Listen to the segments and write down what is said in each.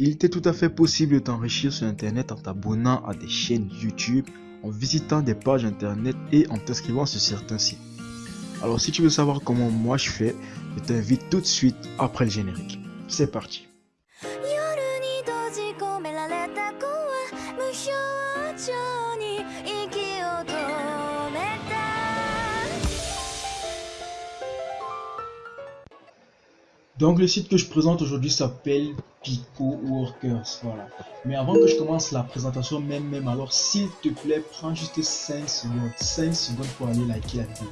Il était tout à fait possible de t'enrichir sur Internet en t'abonnant à des chaînes YouTube, en visitant des pages Internet et en t'inscrivant sur certains sites. Alors si tu veux savoir comment moi je fais, je t'invite tout de suite après le générique. C'est parti. Donc le site que je présente aujourd'hui s'appelle Pico Workers, voilà. Mais avant que je commence la présentation même, même alors s'il te plaît, prends juste 5 secondes, 5 secondes pour aller liker la vidéo.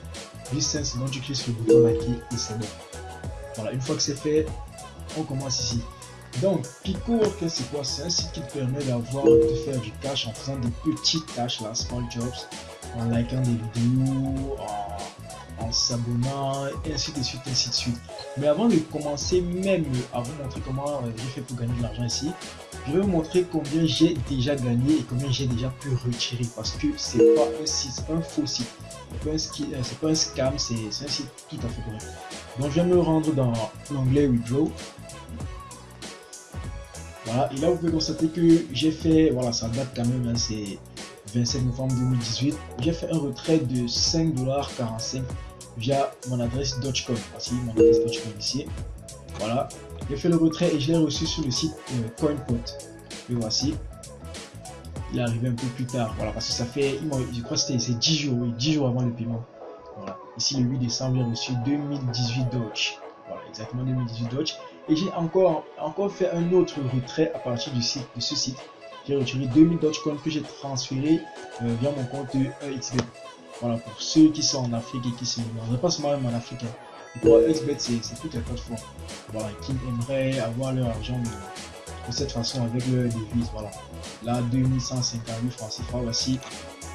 Juste 5 secondes, tu cliques sur le bouton liker et c'est bon. Voilà, une fois que c'est fait, on commence ici. Donc, Pico Workers, c'est quoi? C'est un site qui te permet d'avoir, de faire du cash en faisant des petites tâches, là, small jobs, en likant des vidéos, en et ainsi de suite, ainsi de suite. Mais avant de commencer même à vous montrer comment euh, j'ai fait pour gagner de l'argent ici, je vais vous montrer combien j'ai déjà gagné et combien j'ai déjà pu retirer parce que c'est pas un site, un faux site. C'est pas, un, un scam, c'est un site tout à fait correct. Donc je vais me rendre dans l'onglet Withdraw. Voilà, et là vous pouvez constater que j'ai fait, voilà, ça date quand même, hein, c'est 27 novembre 2018. J'ai fait un retrait de 5,45$ via mon adresse Dogecoin. Voici mon adresse Dogecoin ici. Voilà. J'ai fait le retrait et je l'ai reçu sur le site euh, CoinPot. Et voici. Il est arrivé un peu plus tard. Voilà, parce que ça fait, je crois que c'était 10 jours, oui, 10 jours avant le paiement. Voilà. Ici, le 8 décembre, j'ai reçu 2018 Doge. Voilà, exactement 2018 Doge. Et j'ai encore, encore fait un autre retrait à partir du site, de ce site. J'ai retiré 2000 Dogecoin que j'ai transféré euh, via mon compte EXBet. Voilà, pour ceux qui sont en Afrique et qui se demandent, pas seulement même en Afrique, pour XBet, c'est toutes les voilà, qui aimeraient avoir leur argent de, cette façon avec leur devise. Voilà, là, 2158 francs CFA, voici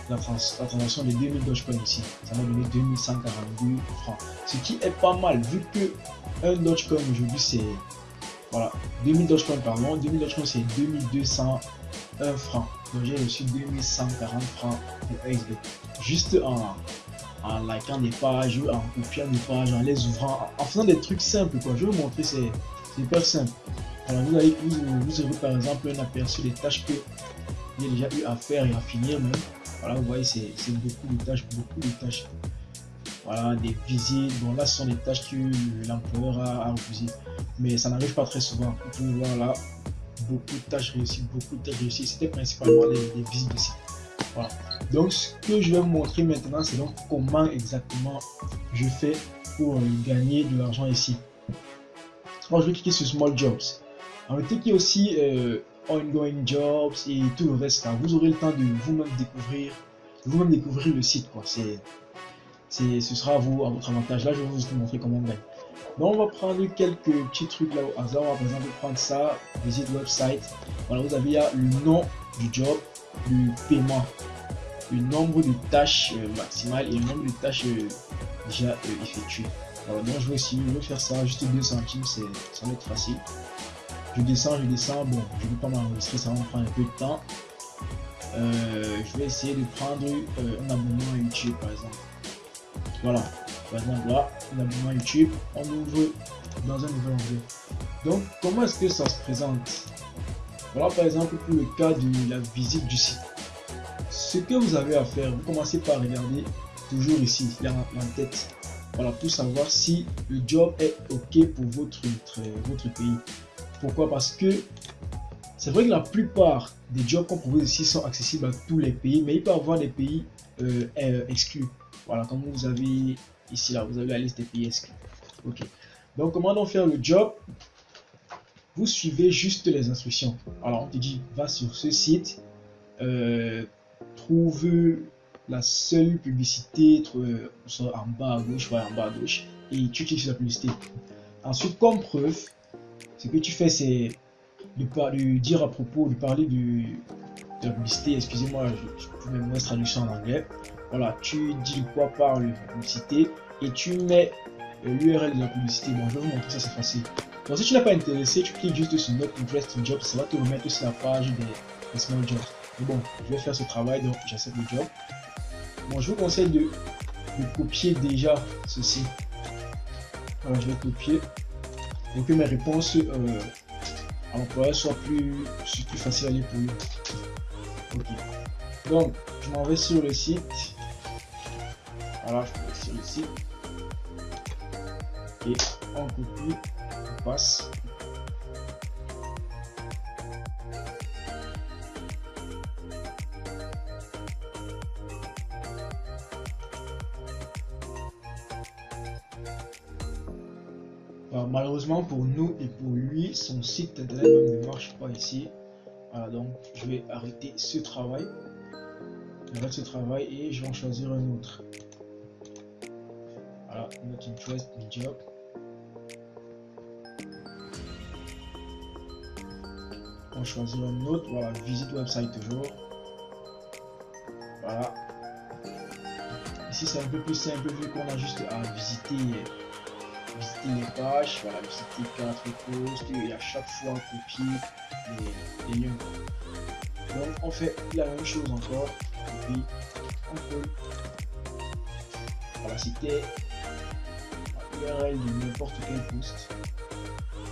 la, transaction de 2000 Dogecoin ici. Ça m'a donné 2142 francs. Ce qui est pas mal, vu que un Dogecoin aujourd'hui c'est voilà, 2000 Dogecoin pardon, 2000 Dogecoin c'est 2201 francs. Donc j'ai reçu 2140 francs de XBet juste en, en likant des pages, en copiant des pages, en les ouvrant, en, faisant des trucs simples quoi. Je vais vous montrer, c'est hyper simple. Alors vous allez vous, vous aurez par exemple un aperçu des tâches que j'ai déjà eu à faire et à finir. Voilà, vous voyez, c'est beaucoup de tâches, beaucoup de tâches. Voilà, des visites. Bon, là, ce sont des tâches que l'employeur a, refusé. Mais ça n'arrive pas très souvent. Vous pouvez voir là, beaucoup de tâches réussies, beaucoup de tâches réussies. C'était principalement les, visites de Voilà. Donc, ce que je vais vous montrer maintenant, c'est donc comment exactement je fais pour euh, gagner de l'argent ici. Alors, je vais cliquer sur Small Jobs. Alors, cliquez aussi euh, Ongoing Jobs et tout le reste. Vous aurez le temps de vous-même découvrir, vous-même découvrir le site. Quoi. C'est, ce sera à vous, à votre avantage. Là, je vais vous montrer comment gagner. Donc, on va prendre quelques petits trucs là au hasard. On va par exemple prendre ça, visite website. Voilà, vous avez là le nom du job, le paiement le nombre de tâches euh, maximales et le nombre de tâches euh, déjà euh, effectuées. Alors donc je vais essayer de faire ça juste 2 centimes, ça va être facile. Je descends, je descends, bon je ne vais pas m'enregistrer, ça va me prendre un peu de temps. je vais essayer de prendre un abonnement à YouTube par exemple. Voilà, par exemple là, un abonnement à YouTube, on ouvre dans un nouvel onglet. Donc comment est-ce que ça se présente? Voilà par exemple pour le cas de la visite du site ce que vous avez à faire, vous commencez par regarder toujours ici, là en tête. Voilà, pour savoir si le job est OK pour votre, votre pays. Pourquoi? Parce que c'est vrai que la plupart des jobs qu'on propose ici sont accessibles à tous les pays, mais il peut y avoir des pays euh, euh, exclus. Voilà, comme vous avez ici, là, vous avez la liste des pays. OK. Donc, comment donc faire le job? Vous suivez juste les instructions. Alors, on te dit, va sur ce site, euh, trouve la seule publicité soit en bas à gauche, en bas à gauche, et tu cliques sur la publicité. Ensuite, comme preuve, ce que tu fais, c'est de, dire à propos, de parler de, la publicité. Excusez-moi, je, peux même mettre traduction en anglais. Voilà, tu dis quoi par la publicité et tu mets l'URL de la publicité. Bon, je vais vous montrer ça, c'est facile. Donc, si tu n'es pas intéressé, tu cliques juste sur Not Interest Job, ça va te remettre sur la page des, des Small Jobs bon, je vais faire ce travail, donc j'accepte le job. Bon, je vous conseille de, copier déjà ceci. Alors, je vais copier. Et que mes réponses euh, à l'employeur soit plus, plus facile à lire pour lui. Ok. Donc, je m'en vais sur le site. Voilà, je sur le site. Et on copie, on passe. malheureusement pour nous et pour lui, son site internet ne marche pas ici. Voilà, donc je vais arrêter ce travail. J'arrête ce travail et je vais en choisir un autre. Voilà, not interest in job. On choisir un autre. Voilà, visite website toujours. Voilà. Ici c'est un peu plus simple vu qu'on a juste à visiter visiter les pages, voilà, visiter quatre posts et à chaque fois copier les, liens. Donc on fait la même chose encore, et puis on peut voilà, de n'importe quel post.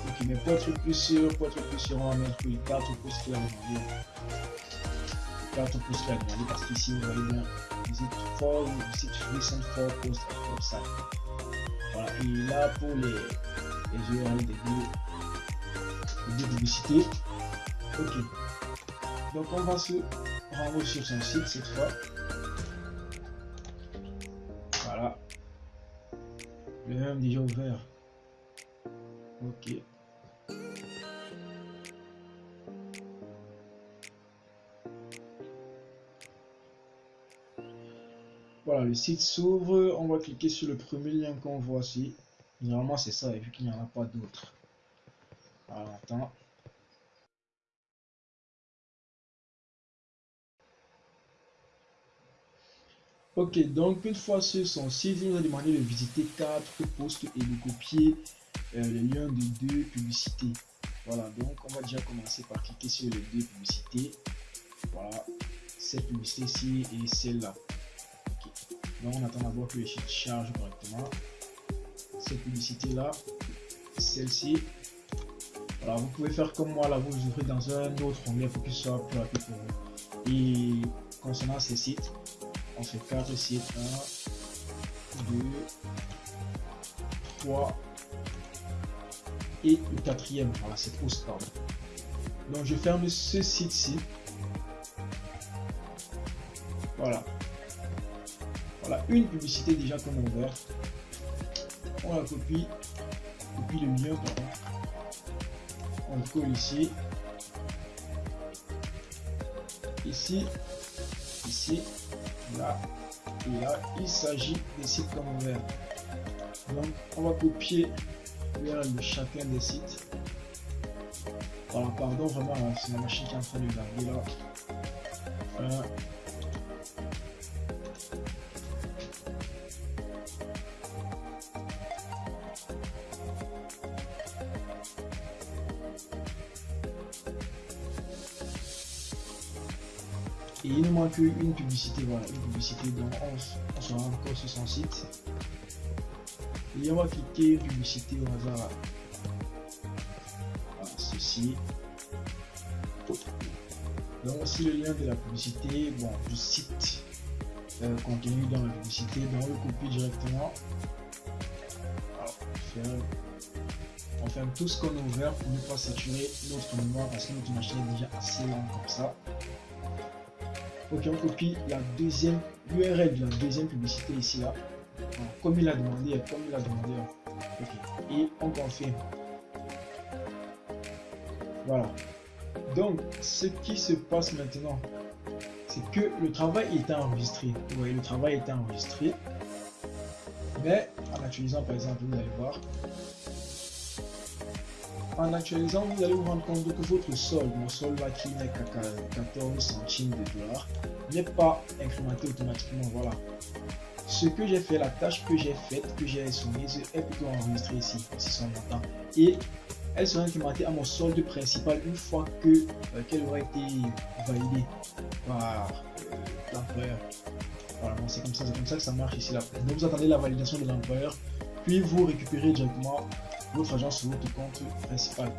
Ok, mais pour être plus sûr, pour être plus sûr, on va mettre les quatre posts qu'il a demandé. Les quatre posts qu'il a demandé parce qu'ici vous voyez bien, visit for, visit recent for post website. Voilà, et là pour les, les URL des deux, publicités. Ok. Donc on va se rendre sur son site cette fois. Le même déjà ouvert. Ok. Voilà, le site s'ouvre. On va cliquer sur le premier lien qu'on voit ici. Normalement, c'est ça, et vu qu'il n'y en a pas d'autres. Alors, attends. Ok, donc une fois sur son site, il nous a demandé de visiter quatre postes et de copier euh, les liens de deux publicités. Voilà, donc on va déjà commencer par cliquer sur les deux publicités. Voilà, cette publicité-ci et celle-là. Donc on attend d'abord que le site charge correctement. Cette publicité là, celle-ci. Alors vous pouvez faire comme moi là, vous ouvrez dans un autre onglet pour qu'il soit plus rapide pour vous. Et concernant ces sites, on fait 4 sites. 1, 2, 3 et le quatrième. Voilà, c'est post pardon. Donc je ferme ce site-ci. Voilà. Voilà, une publicité déjà qu'on a ouvert. On la copie. Copie le lien, On le colle ici. Ici. Ici. Là. Et là, il s'agit des sites ouvert. Donc, on va copier de chacun des sites. Voilà, pardon, vraiment, c'est la machine qui est en train de garder là. Voilà. Et il nous manque une publicité, voilà, une publicité, donc on, sera encore sur son site. Et on va cliquer publicité au hasard. Ceci. Donc voici le lien de la publicité, bon, du site euh, contenu dans la publicité, donc on le copie directement. on ferme tout ce qu'on a ouvert pour ne pas saturer notre mémoire parce que notre machine est déjà assez lente comme ça. Ok, on copie la deuxième URL de la deuxième publicité ici là. comme il a demandé, comme il a demandé. Ok. Et on confirme. Voilà. Donc, ce qui se passe maintenant, c'est que le travail est enregistré. Vous voyez, le travail est enregistré. Mais en actualisant, par exemple, vous allez voir, en actualisant, vous allez vous rendre compte que votre solde, mon solde là qui n'est qu'à 14 centimes de dollars, n'est pas incrémenté automatiquement. Voilà. Ce que j'ai fait, la tâche que j'ai faite, que j'ai soumise, est plutôt enregistrée ici, ici son montant. Et elle sera incrémentée à mon solde principal une fois que euh, qu'elle aura été validée par euh, l'employeur. Voilà, c'est comme ça, c'est comme ça que ça marche ici là. Donc vous attendez la validation de l'employeur, puis vous récupérez directement votre argent sur votre compte principal.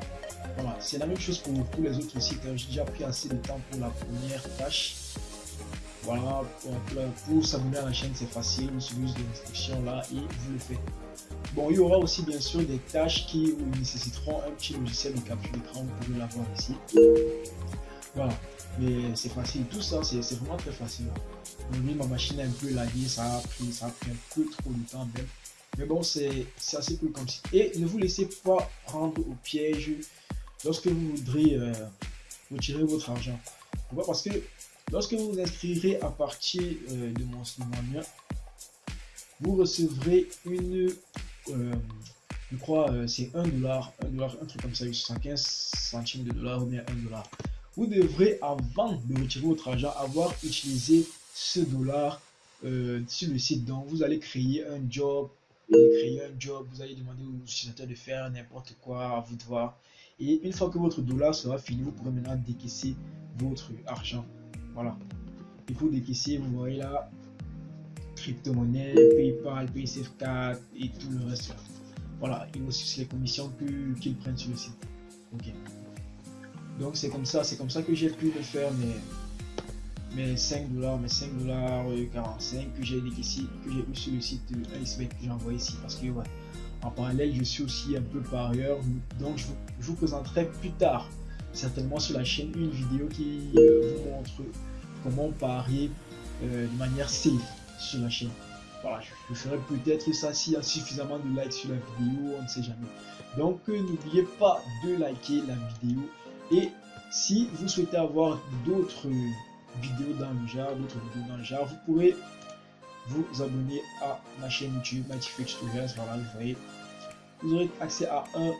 Voilà, c'est la même chose pour tous les autres sites. J'ai déjà pris assez de temps pour la première tâche. Voilà, pour, s'abonner à la chaîne, c'est facile. Vous suivez l'instruction là et vous le faites. Bon, il y aura aussi bien sûr des tâches qui nécessiteront un petit logiciel de capture d'écran. Vous pouvez l'avoir ici. Voilà, mais c'est facile. Tout ça, c'est vraiment très facile. Ma machine est un peu laguée, ça a pris, ça a pris un peu trop de temps même. Mais bon, c'est assez cool comme ça. Et ne vous laissez pas prendre au piège lorsque vous voudrez euh, retirer votre argent. Pourquoi? Parce que lorsque vous vous inscrirez à partir euh, de, mon, de vous recevrez une, euh, je crois, c'est 1 dollar, 1 dollar, un truc comme ça, 115 centimes de dollars ou bien 1 dollar. Vous devrez, avant de retirer votre argent, avoir utilisé ce dollar sur le site. Donc, vous allez créer un job créer un job, vous allez demander aux utilisateurs de faire n'importe quoi, à vous de voir. Et une fois que votre dollar sera fini, vous pourrez maintenant décaisser votre argent. Voilà. Il faut décaisser, vous voyez là, crypto-monnaie, PayPal, PaySafeCard et tout le reste. Voilà, et aussi les commissions qu'ils prennent sur le site. Ok. Donc c'est comme ça, c'est comme ça que j'ai pu le faire, mais mes 5 dollars, mes 5 dollars 45 que j'ai ici, que j'ai eu sur le site Icebet que j'ai envoyé ici parce que ouais, en parallèle je suis aussi un peu par ailleurs donc je vous, présenterai plus tard certainement sur la chaîne une vidéo qui euh, vous montre comment parier euh, de manière safe sur la chaîne. Voilà, je, ferai peut-être ça s'il y a suffisamment de likes sur la vidéo, on ne sait jamais. Donc euh, n'oubliez pas de liker la vidéo et si vous souhaitez avoir d'autres vidéos dans le genre, d'autres vidéos dans le genre, vous pourrez vous abonner à ma chaîne YouTube, Mighty Tutorials. Voilà, vous voyez, vous aurez accès à un,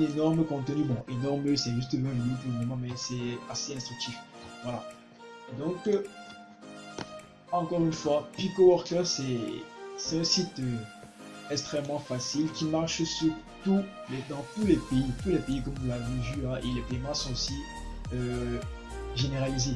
énorme contenu. Bon, énorme, c'est juste 20 vidéos pour le moment, mais c'est assez instructif. Voilà. Donc, euh, encore une fois, Pico Worker, c'est un site euh, extrêmement facile qui marche sur tous les, dans tous les pays, tous les pays comme vous l'avez vu, hein, et les paiements sont aussi euh, généralisés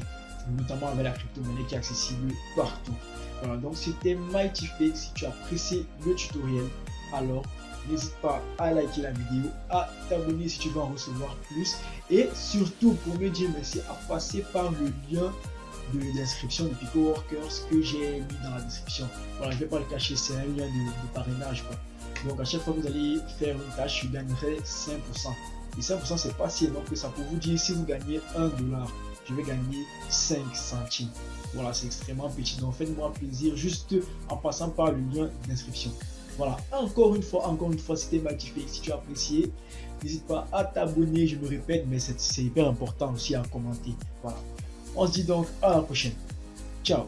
notamment avec la crypto-monnaie qui est accessible partout. Voilà, donc c'était Mighty Fake. Si tu as apprécié le tutoriel, alors n'hésite pas à liker la vidéo, à t'abonner si tu veux en recevoir plus et surtout pour me dire merci à passer par le lien de l'inscription de Pico Workers que j'ai mis dans la description. Voilà, je vais pas le cacher, c'est un lien de, parrainage. Quoi. Donc à chaque fois que vous allez faire une tâche, je gagnerai 5%. Et 5% c'est pas si énorme que ça pour vous dire si vous gagnez 1 dollar je vais gagner 5 centimes. Voilà, c'est extrêmement petit. Donc faites-moi plaisir juste en passant par le lien d'inscription. Voilà, encore une fois, encore une fois, c'était magnifique. Si tu as apprécié, n'hésite pas à t'abonner, je me répète, mais c'est hyper important aussi à commenter. Voilà. On se dit donc à la prochaine. Ciao